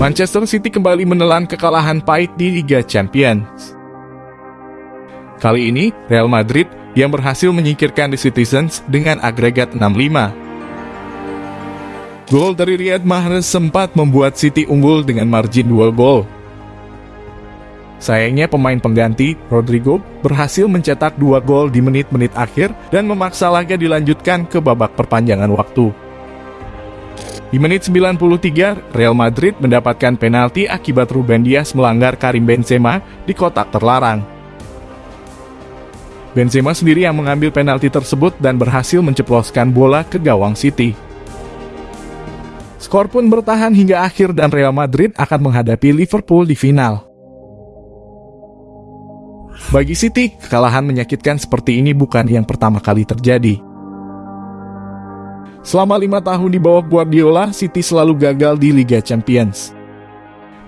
Manchester City kembali menelan kekalahan pahit di Liga Champions. Kali ini, Real Madrid yang berhasil menyingkirkan The Citizens dengan agregat 6-5. Gol dari Riyad Mahrez sempat membuat City unggul dengan margin 2 gol. Sayangnya pemain pengganti, Rodrigo, berhasil mencetak dua gol di menit-menit akhir dan memaksa laga dilanjutkan ke babak perpanjangan waktu. Di menit 93, Real Madrid mendapatkan penalti akibat Ruben Dias melanggar Karim Benzema di kotak terlarang. Benzema sendiri yang mengambil penalti tersebut dan berhasil menceploskan bola ke gawang City. Skor pun bertahan hingga akhir dan Real Madrid akan menghadapi Liverpool di final. Bagi City, kekalahan menyakitkan seperti ini bukan yang pertama kali terjadi. Selama lima tahun di bawah Guardiola, City selalu gagal di Liga Champions.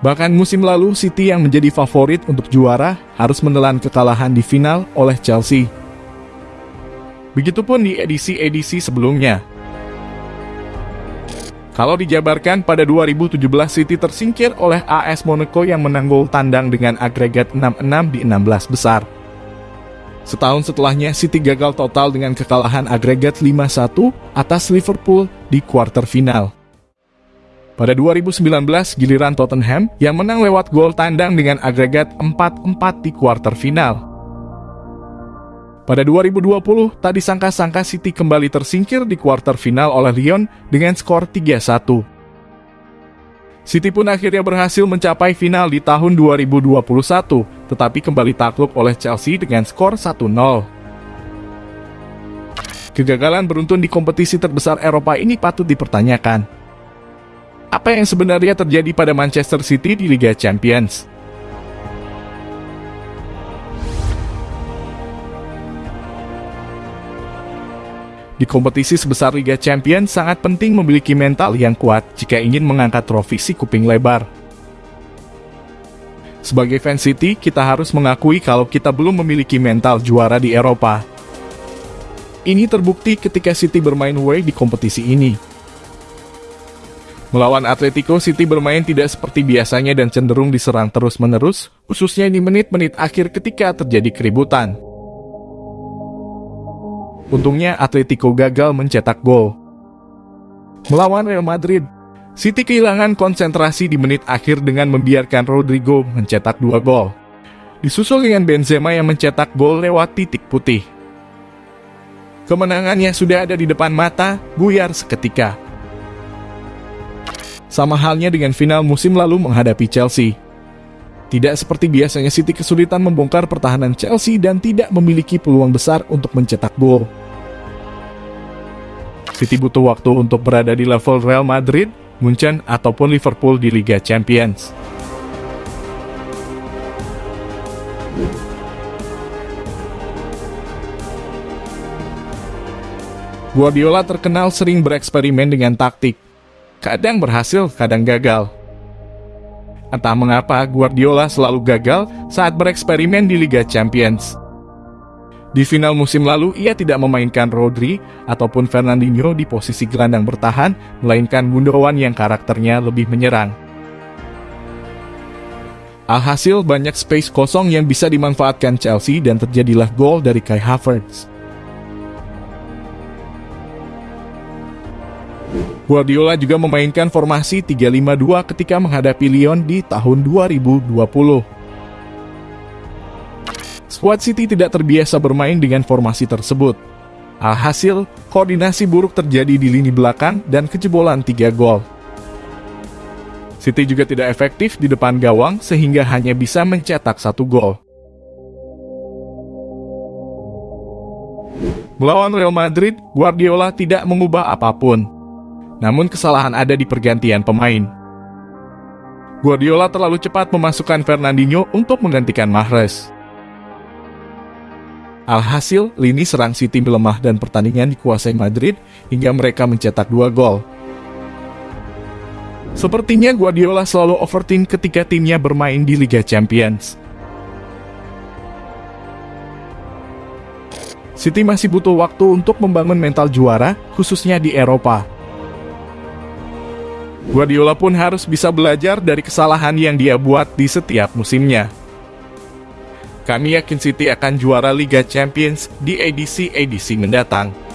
Bahkan musim lalu, City yang menjadi favorit untuk juara harus menelan kekalahan di final oleh Chelsea. Begitupun di edisi-edisi sebelumnya. Kalau dijabarkan pada 2017 City tersingkir oleh AS Monaco yang menang gol tandang dengan agregat 6-6 di 16 besar. Setahun setelahnya, City gagal total dengan kekalahan agregat 5-1 atas Liverpool di kuarter final. Pada 2019, giliran Tottenham yang menang lewat gol tandang dengan agregat 4-4 di kuarter final. Pada 2020, tak disangka-sangka City kembali tersingkir di kuarter final oleh Lyon dengan skor 3-1. City pun akhirnya berhasil mencapai final di tahun 2021, tetapi kembali takluk oleh Chelsea dengan skor 1-0. Kegagalan beruntun di kompetisi terbesar Eropa ini patut dipertanyakan. Apa yang sebenarnya terjadi pada Manchester City di Liga Champions? Di kompetisi sebesar Liga Champions, sangat penting memiliki mental yang kuat jika ingin mengangkat trofi si kuping lebar. Sebagai fans City, kita harus mengakui kalau kita belum memiliki mental juara di Eropa. Ini terbukti ketika City bermain away di kompetisi ini. Melawan Atletico, City bermain tidak seperti biasanya dan cenderung diserang terus-menerus, khususnya di menit-menit akhir ketika terjadi keributan. Untungnya Atletico gagal mencetak gol. Melawan Real Madrid, City kehilangan konsentrasi di menit akhir dengan membiarkan Rodrigo mencetak dua gol. Disusul dengan Benzema yang mencetak gol lewat titik putih. Kemenangannya sudah ada di depan mata, buyar seketika. Sama halnya dengan final musim lalu menghadapi Chelsea. Tidak seperti biasanya City kesulitan membongkar pertahanan Chelsea dan tidak memiliki peluang besar untuk mencetak gol. City butuh waktu untuk berada di level Real Madrid, Munchen, ataupun Liverpool di Liga Champions. Guardiola terkenal sering bereksperimen dengan taktik. Kadang berhasil, kadang gagal. Entah mengapa Guardiola selalu gagal saat bereksperimen di Liga Champions. Di final musim lalu, ia tidak memainkan Rodri ataupun Fernandinho di posisi gelandang bertahan, melainkan Gundogan yang karakternya lebih menyerang. Alhasil, banyak space kosong yang bisa dimanfaatkan Chelsea dan terjadilah gol dari Kai Havertz. Guardiola juga memainkan formasi 3-5-2 ketika menghadapi Lyon di tahun 2020. Skuad City tidak terbiasa bermain dengan formasi tersebut. Alhasil, koordinasi buruk terjadi di lini belakang dan kejebolan tiga gol. City juga tidak efektif di depan gawang sehingga hanya bisa mencetak satu gol. Melawan Real Madrid, Guardiola tidak mengubah apa pun. Namun kesalahan ada di pergantian pemain. Guardiola terlalu cepat memasukkan Fernandinho untuk menggantikan Mahrez. Alhasil, lini serang City melemah dan pertandingan dikuasai Madrid hingga mereka mencetak dua gol. Sepertinya Guardiola selalu overthink ketika timnya bermain di Liga Champions. City masih butuh waktu untuk membangun mental juara, khususnya di Eropa. Guardiola pun harus bisa belajar dari kesalahan yang dia buat di setiap musimnya. Kami yakin City akan juara Liga Champions di edisi-edisi mendatang.